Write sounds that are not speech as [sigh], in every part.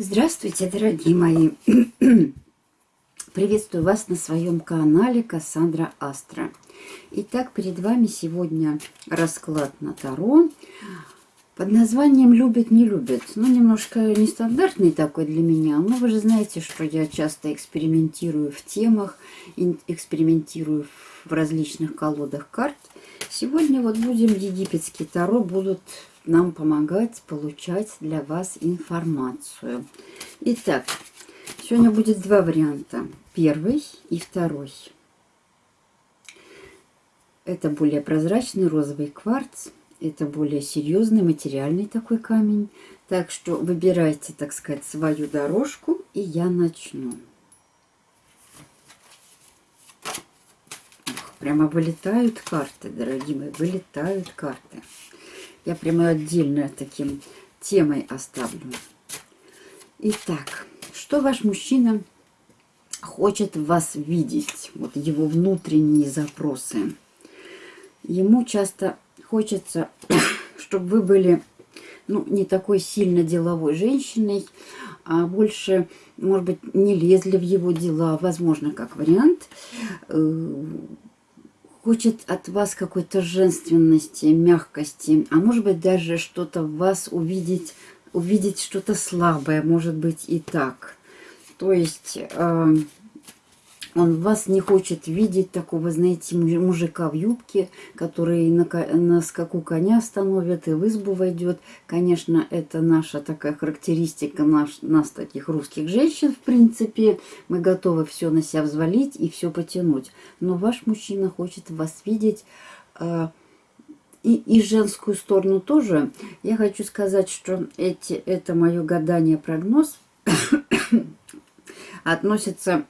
Здравствуйте, дорогие мои! [clears throat] Приветствую вас на своем канале Кассандра Астра. Итак, перед вами сегодня расклад на Таро под названием «Любят, не любят». Ну, немножко нестандартный такой для меня, но вы же знаете, что я часто экспериментирую в темах, экспериментирую в различных колодах карт. Сегодня вот будем египетский Таро, будут нам помогать получать для вас информацию. Итак, сегодня будет два варианта. Первый и второй. Это более прозрачный розовый кварц. Это более серьезный материальный такой камень. Так что выбирайте, так сказать, свою дорожку, и я начну. Прямо вылетают карты, дорогие мои, вылетают карты. Я прямо отдельно таким темой оставлю. Итак, что ваш мужчина хочет вас видеть? Вот его внутренние запросы. Ему часто хочется, [coughs] чтобы вы были ну, не такой сильно деловой женщиной, а больше, может быть, не лезли в его дела, возможно, как вариант, э, хочет от вас какой-то женственности, мягкости, а может быть даже что-то в вас увидеть, увидеть что-то слабое, может быть и так. То есть э, он вас не хочет видеть такого, знаете, мужика в юбке, который на, на скаку коня остановит и в избу войдет. Конечно, это наша такая характеристика наш, нас, таких русских женщин, в принципе. Мы готовы все на себя взвалить и все потянуть. Но ваш мужчина хочет вас видеть... Э, и, и женскую сторону тоже. Я хочу сказать, что эти, это мое гадание-прогноз относится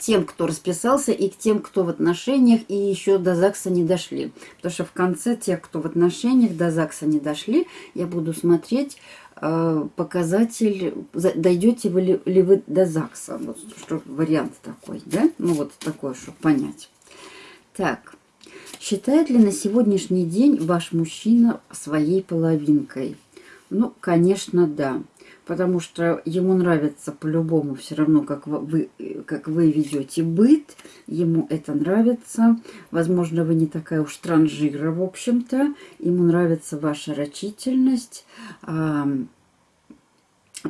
тем, кто расписался, и к тем, кто в отношениях, и еще до ЗАГСа не дошли. Потому что в конце тех, кто в отношениях, до ЗАГСа не дошли, я буду смотреть э, показатель, дойдете вы ли, ли вы до ЗАГСа. Вот что вариант такой, да? Ну вот такой, чтобы понять. Так, считает ли на сегодняшний день ваш мужчина своей половинкой? Ну, конечно, да потому что ему нравится по-любому все равно, как вы, как вы ведете быт, ему это нравится. Возможно, вы не такая уж транжира, в общем-то. Ему нравится ваша рачительность. А,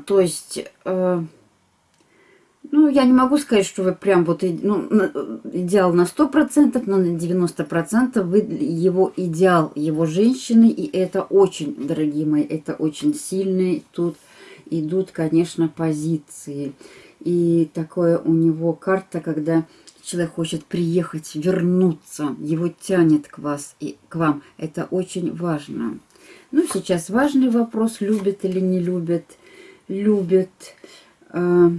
то есть... А, ну, я не могу сказать, что вы прям вот ну, идеал на 100%, но на 90% вы его идеал его женщины. И это очень, дорогие мои, это очень сильный тут идут, конечно, позиции. И такое у него карта, когда человек хочет приехать, вернуться, его тянет к вас и к вам. Это очень важно. Ну, сейчас важный вопрос, любит или не любит. Любит. Э,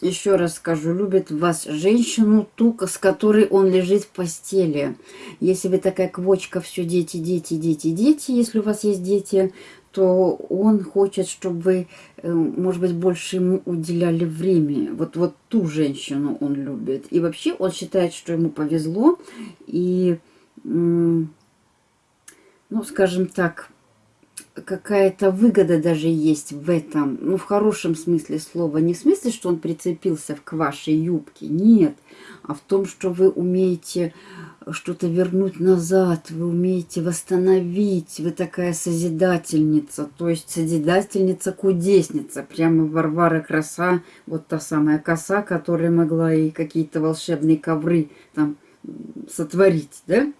еще раз скажу, любит вас женщину, ту, с которой он лежит в постели. Если вы такая квочка, все дети, дети, дети, дети, если у вас есть дети, то он хочет, чтобы вы, э, может быть, больше ему уделяли время. Вот, вот ту женщину он любит. И вообще он считает, что ему повезло. И, ну, скажем так, какая-то выгода даже есть в этом. Ну, в хорошем смысле слова. Не в смысле, что он прицепился к вашей юбке. Нет. А в том, что вы умеете что-то вернуть назад, вы умеете восстановить, вы такая созидательница, то есть созидательница-кудесница, прямо Варвара Краса, вот та самая коса, которая могла и какие-то волшебные ковры там сотворить, да?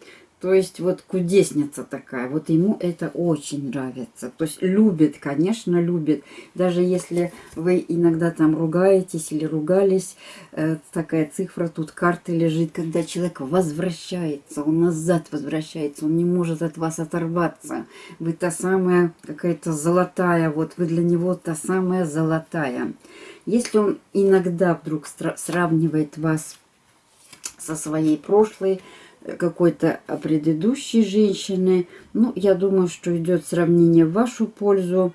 То есть вот кудесница такая, вот ему это очень нравится. То есть любит, конечно, любит. Даже если вы иногда там ругаетесь или ругались, э, такая цифра, тут карты лежит, когда человек возвращается, он назад возвращается, он не может от вас оторваться. Вы та самая какая-то золотая, вот вы для него та самая золотая. Если он иногда вдруг сравнивает вас со своей прошлой, какой-то предыдущей женщины. Ну, я думаю, что идет сравнение в вашу пользу,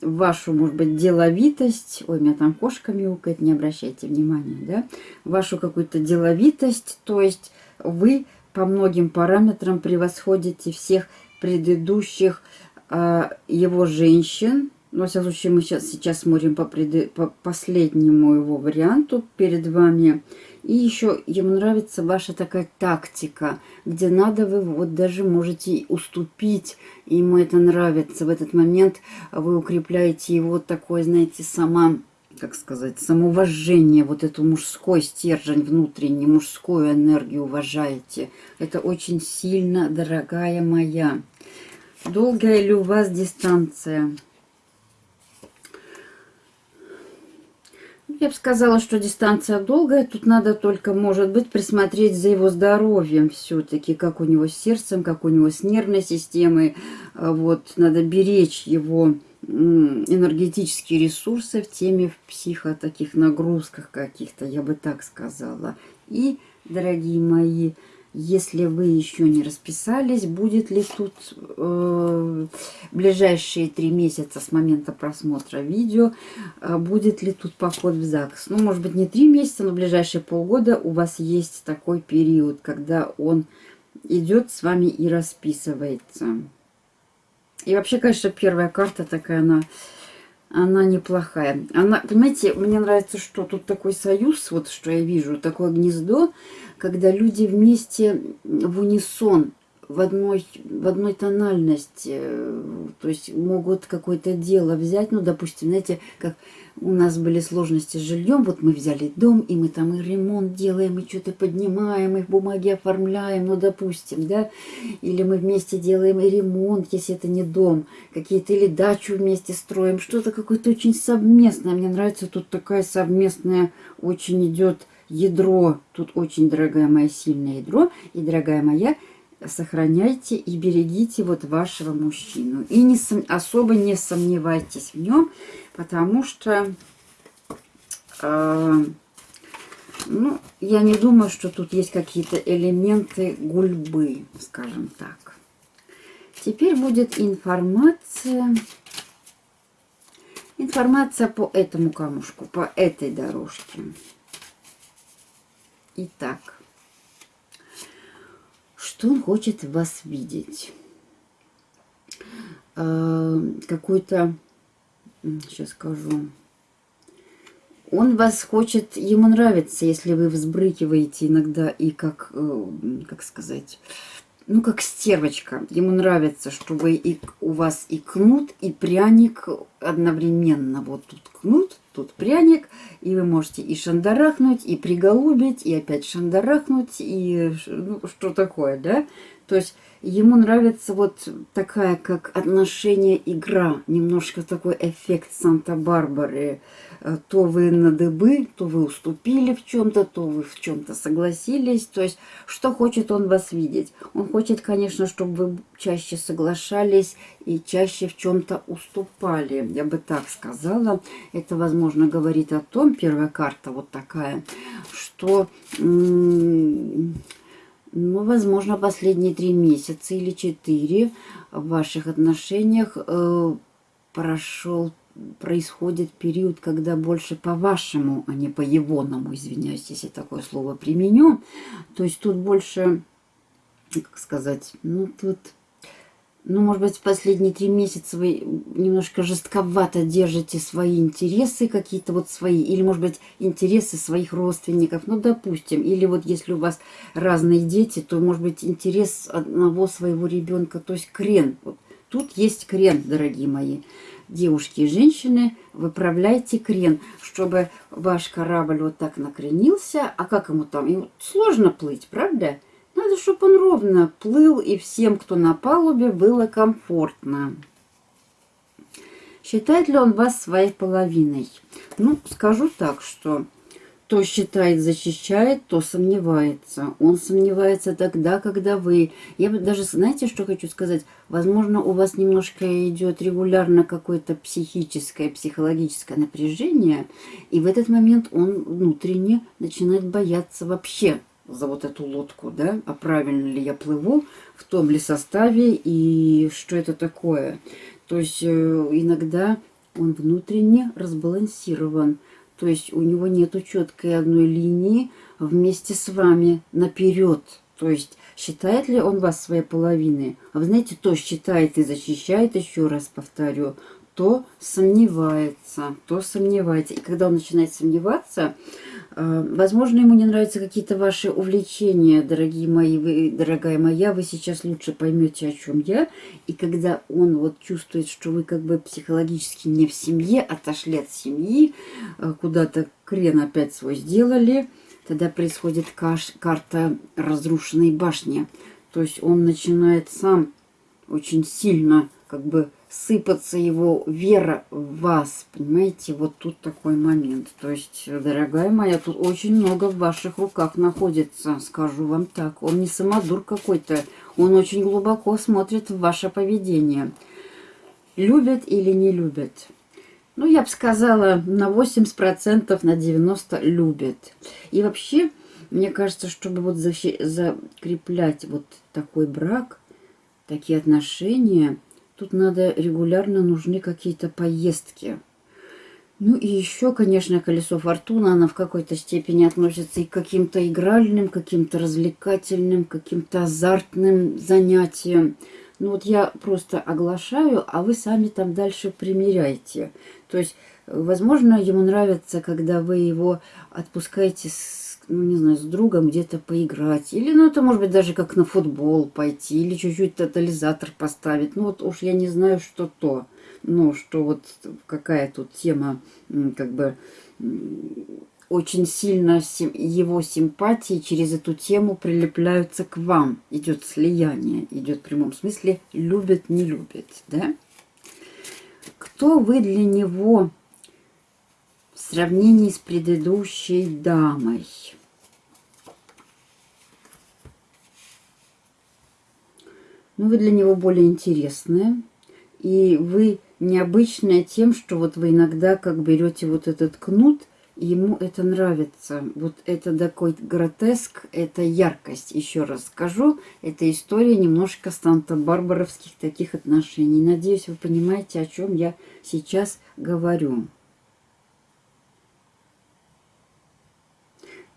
в вашу, может быть, деловитость. Ой, меня там кошка мяукает, не обращайте внимания, да? Вашу какую-то деловитость, то есть вы по многим параметрам превосходите всех предыдущих э, его женщин. Но, во всяком случае, мы сейчас, сейчас смотрим по, пред... по последнему его варианту перед вами. И еще ему нравится ваша такая тактика, где надо вы вот даже можете уступить. Ему это нравится. В этот момент вы укрепляете его такое, знаете, сама как сказать, самоуважение, вот эту мужской стержень внутренний, мужскую энергию уважаете. Это очень сильно, дорогая моя. Долгая ли у вас дистанция? Я бы сказала, что дистанция долгая. Тут надо только, может быть, присмотреть за его здоровьем все-таки, как у него с сердцем, как у него с нервной системой. А вот, надо беречь его энергетические ресурсы в теме в психо таких нагрузках каких-то, я бы так сказала. И, дорогие мои, если вы еще не расписались, будет ли тут э, ближайшие три месяца с момента просмотра видео, э, будет ли тут поход в ЗАГС. Ну, может быть, не три месяца, но ближайшие полгода у вас есть такой период, когда он идет с вами и расписывается. И вообще, конечно, первая карта такая, она она неплохая. Она, понимаете, мне нравится, что тут такой союз, вот что я вижу, такое гнездо, когда люди вместе в унисон, в одной, в одной тональности, то есть могут какое-то дело взять, ну, допустим, знаете, как у нас были сложности с жильем, вот мы взяли дом, и мы там и ремонт делаем, и что-то поднимаем, и бумаги оформляем, ну, допустим, да, или мы вместе делаем и ремонт, если это не дом, какие-то или дачу вместе строим, что-то какое-то очень совместное, мне нравится тут такая совместная, очень идет ядро, тут очень, дорогая моя, сильное ядро, и, дорогая моя, сохраняйте и берегите вот вашего мужчину. И не, особо не сомневайтесь в нем, потому что, э, ну, я не думаю, что тут есть какие-то элементы гульбы, скажем так. Теперь будет информация, информация по этому камушку, по этой дорожке. Итак, что он хочет вас видеть? Э, Какой-то сейчас скажу. Он вас хочет, ему нравится, если вы взбрыкиваете иногда и как, э, как сказать, ну как стервочка. Ему нравится, чтобы и у вас и кнут, и пряник одновременно. Вот тут кнут, тут пряник, и вы можете и шандарахнуть, и приголубить, и опять шандарахнуть, и ну, что такое, да? То есть Ему нравится вот такая, как отношение игра, немножко такой эффект Санта-Барбары. Э, то вы на дыбы, то вы уступили в чем-то, то вы в чем-то согласились. То есть, что хочет он вас видеть? Он хочет, конечно, чтобы вы чаще соглашались и чаще в чем-то уступали. Я бы так сказала. Это, возможно, говорит о том, первая карта вот такая, что ну, возможно, последние три месяца или четыре в ваших отношениях э, прошел, происходит период, когда больше по-вашему, а не по-егоному, извиняюсь, если такое слово применю. То есть тут больше, как сказать, ну, тут ну, может быть, последние три месяца вы немножко жестковато держите свои интересы какие-то вот свои, или, может быть, интересы своих родственников, ну, допустим, или вот если у вас разные дети, то, может быть, интерес одного своего ребенка, то есть крен. Вот тут есть крен, дорогие мои девушки и женщины, выправляйте крен, чтобы ваш корабль вот так накренился, а как ему там? Ему сложно плыть, правда? Надо, чтобы он ровно плыл, и всем, кто на палубе, было комфортно. Считает ли он вас своей половиной? Ну, скажу так, что то считает, защищает, то сомневается. Он сомневается тогда, когда вы... Я бы даже, знаете, что хочу сказать? Возможно, у вас немножко идет регулярно какое-то психическое, психологическое напряжение, и в этот момент он внутренне начинает бояться вообще за вот эту лодку, да, а правильно ли я плыву, в том ли составе и что это такое. То есть э, иногда он внутренне разбалансирован, то есть у него нет четкой одной линии вместе с вами наперед. То есть считает ли он вас своей половиной? А вы знаете, то считает и защищает, еще раз повторю, то сомневается, то сомневается. И когда он начинает сомневаться, возможно, ему не нравятся какие-то ваши увлечения, дорогие мои, вы, дорогая моя, вы сейчас лучше поймете, о чем я. И когда он вот чувствует, что вы как бы психологически не в семье, отошли от семьи, э, куда-то крен опять свой сделали, тогда происходит каш, карта разрушенной башни. То есть он начинает сам очень сильно как бы сыпаться его вера в вас. Понимаете, вот тут такой момент. То есть, дорогая моя, тут очень много в ваших руках находится, скажу вам так. Он не самодур какой-то, он очень глубоко смотрит в ваше поведение. Любят или не любят? Ну, я бы сказала, на 80%, на 90% любят. И вообще, мне кажется, чтобы вот закреплять вот такой брак, такие отношения – Тут надо регулярно нужны какие-то поездки. Ну и еще, конечно, колесо фортуны, она в какой-то степени относится и к каким-то игральным, каким-то развлекательным, каким-то азартным занятиям. Ну вот я просто оглашаю, а вы сами там дальше примеряйте. То есть, возможно, ему нравится, когда вы его отпускаете с ну, не знаю, с другом где-то поиграть. Или, ну, это может быть даже как на футбол пойти, или чуть-чуть тотализатор поставить. Ну, вот уж я не знаю, что то. Ну, что вот какая тут тема, как бы, очень сильно его симпатии через эту тему прилепляются к вам. Идет слияние, идет в прямом смысле любит, не любит, да? Кто вы для него в сравнении с предыдущей дамой? Ну, вы для него более интересные. И вы необычная тем, что вот вы иногда как берете вот этот кнут, и ему это нравится. Вот это такой гротеск, это яркость. Еще раз скажу, это история немножко станта-барбаровских таких отношений. Надеюсь, вы понимаете, о чем я сейчас говорю.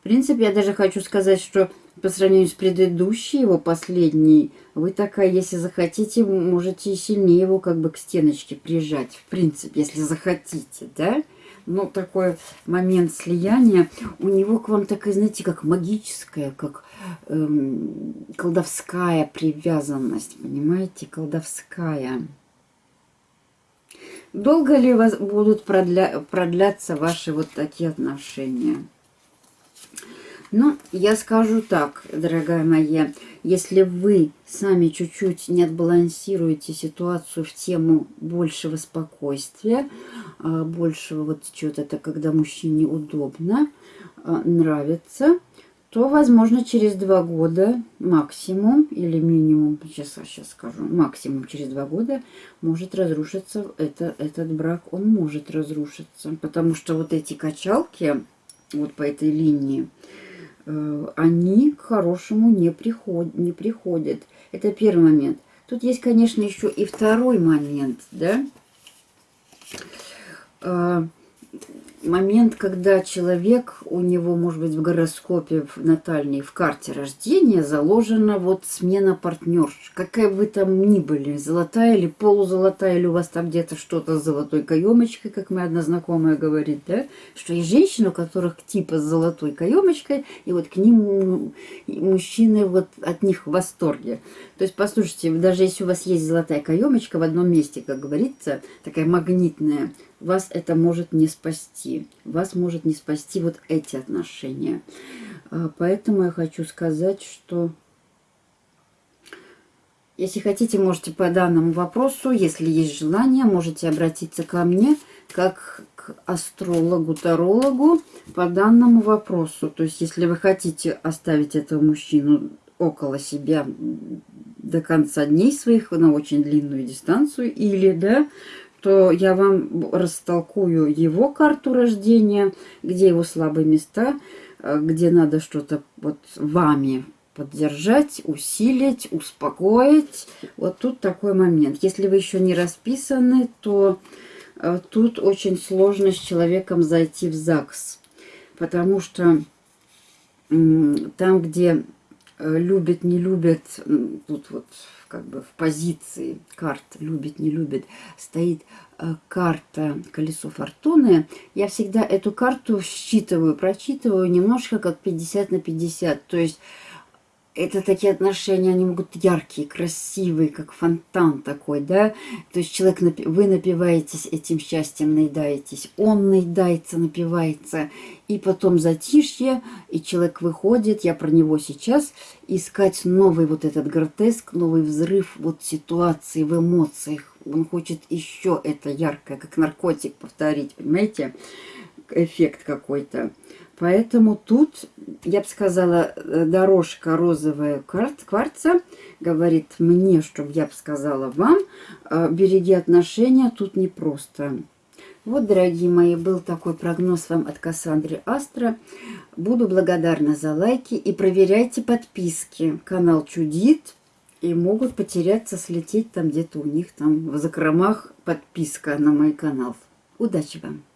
Принципе, я даже хочу сказать, что по сравнению с предыдущей, его последней, вы такая, если захотите, можете сильнее его как бы к стеночке прижать. В принципе, если захотите, да? Но такой момент слияния, у него к вам такая, знаете, как магическая, как эм, колдовская привязанность, понимаете, колдовская. Долго ли вас будут продля продляться ваши вот такие отношения? Ну, я скажу так, дорогая моя, если вы сами чуть-чуть не отбалансируете ситуацию в тему большего спокойствия, а, большего вот чего-то, когда мужчине удобно, а, нравится, то, возможно, через два года максимум или минимум, сейчас, сейчас скажу, максимум через два года может разрушиться это, этот брак, он может разрушиться, потому что вот эти качалки вот по этой линии, Э, они к хорошему не, приход, не приходят. Это первый момент. Тут есть, конечно, еще и второй момент, да. Момент, когда человек, у него, может быть, в гороскопе, в натальной, в карте рождения заложена вот смена партнерш. Какая вы там ни были, золотая или полузолотая, или у вас там где-то что-то с золотой каемочкой, как моя одна знакомая говорит, да? Что есть женщины, у которых типа с золотой каемочкой, и вот к ним мужчины вот от них в восторге. То есть, послушайте, даже если у вас есть золотая каемочка в одном месте, как говорится, такая магнитная, вас это может не спасти. Вас может не спасти вот эти отношения. А, поэтому я хочу сказать, что Если хотите, можете по данному вопросу, если есть желание, можете обратиться ко мне как к астрологу, тарологу по данному вопросу. То есть, если вы хотите оставить этого мужчину около себя до конца дней своих на очень длинную дистанцию, или, да, то я вам растолкую его карту рождения, где его слабые места, э, где надо что-то вот вами поддержать, усилить, успокоить. Вот тут такой момент. Если вы еще не расписаны, то э, тут очень сложно с человеком зайти в ЗАГС. Потому что там, где любит, не любит, тут вот как бы в позиции карт любит, не любит, стоит э, карта колесо фортуны, я всегда эту карту считываю, прочитываю немножко как 50 на 50. То есть это такие отношения, они могут яркие, красивые, как фонтан такой, да. То есть человек, вы напиваетесь этим счастьем, наедаетесь, он наедается, напивается, и потом затишье, и человек выходит, я про него сейчас, искать новый вот этот гротеск, новый взрыв вот ситуации в эмоциях. Он хочет еще это яркое, как наркотик повторить, понимаете, эффект какой-то. Поэтому тут, я бы сказала, э, дорожка розовая кварца говорит мне, чтобы я бы сказала вам, э, береги отношения, тут непросто. Вот, дорогие мои, был такой прогноз вам от Кассандры Астра. Буду благодарна за лайки и проверяйте подписки. Канал чудит и могут потеряться, слететь там где-то у них там в закромах подписка на мой канал. Удачи вам!